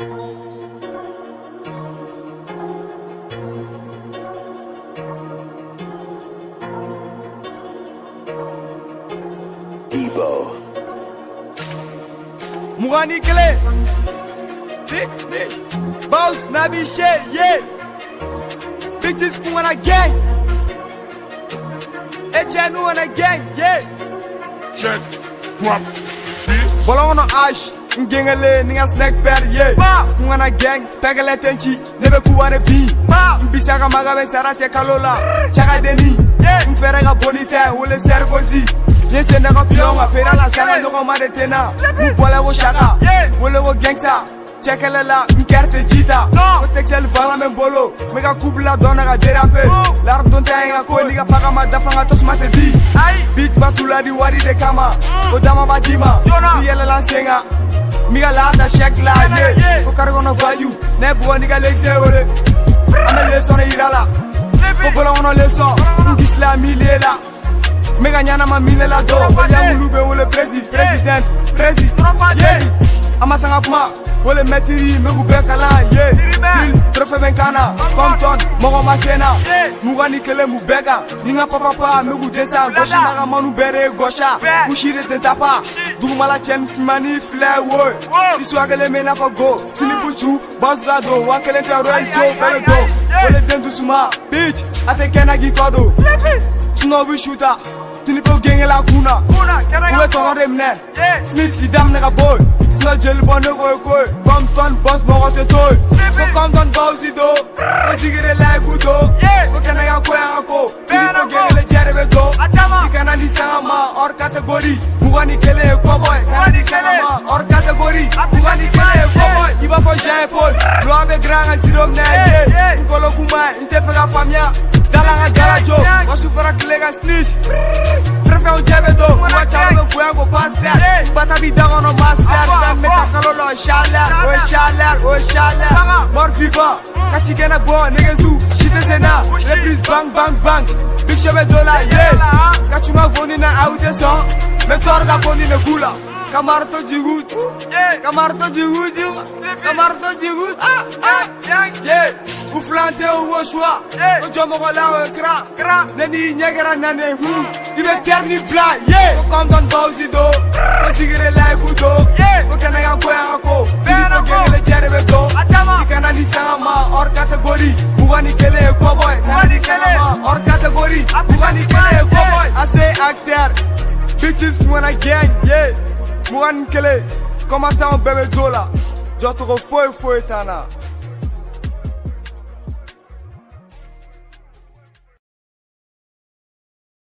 Debo. Mugani kele. Boss, Nabi shit, yeah. Bitches kumana gang. Echenu wana gang, yeah. Check, drop, Bola wana ash Ngengele ninga snack pad, yeah. Kumana gang, pegele tenchi Nebe kuwane bi Mbisaka magabe sara che kalola Chaka deni Mfere ga bonite, wole ser kozi Nye sende ka pilonga, pera la sanga Noko ma de tena. Mbole ko shaka Wole ko gangsta Chekele la, mkerte jita. Ko texel vala men bolo Mega kubla dona ga derape Lar donte nga ko liga paga ma dafa nga tos mate di Beat batula di wari de kama O dama ba dima. Di yele la senga Miga la da shek la ye Ko kargo no value Ne buwa niga lexe wole Ame leson e irala Ko bola wono leson Ngis la milie la. Mega nyana ma mine la do. Baya mulu be wole presi President Presi Yeah. Ama sanga kuma Wole metiri megu be kala Yeah Mogo ma sena Muga ni kele mu bega Ninga papa pa megu desa Goshi naga manu bere gosha Kushire tenta pa Dugumala chen mani fle woy Iswagele me na fa go Sini buchu Boss la do Wakele te roy jo Bele do Wole dendu suma Bitch Ate kena gi kodo Tuno bi shooter Tini pe genge la kuna Uwe tongo de mne. Smith idam nega boy. Tuna jeli bon ne koy koy Compton boss mogo te toy. Ko Compton don mina ye n kɔlɔ kuma n tɛ fɛ ka faamuya dala ka jala jo wa sufara kile ka snitch fɛrɛfɛn u jɛ bɛ don kuma caman bɛ bonya ko pasteur bata bi da kɔnɔ master fɛn bɛ ta kalo la chaleur o chaleur o chaleur mort vivant ka ci kɛnɛ bɔ nɛgɛzu si tɛ se na reprise bang bang bang big shot bɛ don la ye ka tuma foni na aw tɛ sɔn mɛ tɔɔrɔ ka foni ne k'u la. Kamar to jigut Kamar to jigut Kamar to jigut Ah ah Yeah Uflante ou au choix O jomo ko la o kra Neni nyegera nane hu Ibe terni bla yeah Ko kondon bawsi do Ko sigire life u do Ko kena ya ko ya ko gengele jere be do Ikana ni sanga ma or category Mugani kele e cowboy Kana ni sanga or category Mugani kele cowboy I say actor Bitches mwana gang yeah mugan ni kelen kɔmatanw bɛɛ bɛ jo la jɔcogo foyi foyi t'an na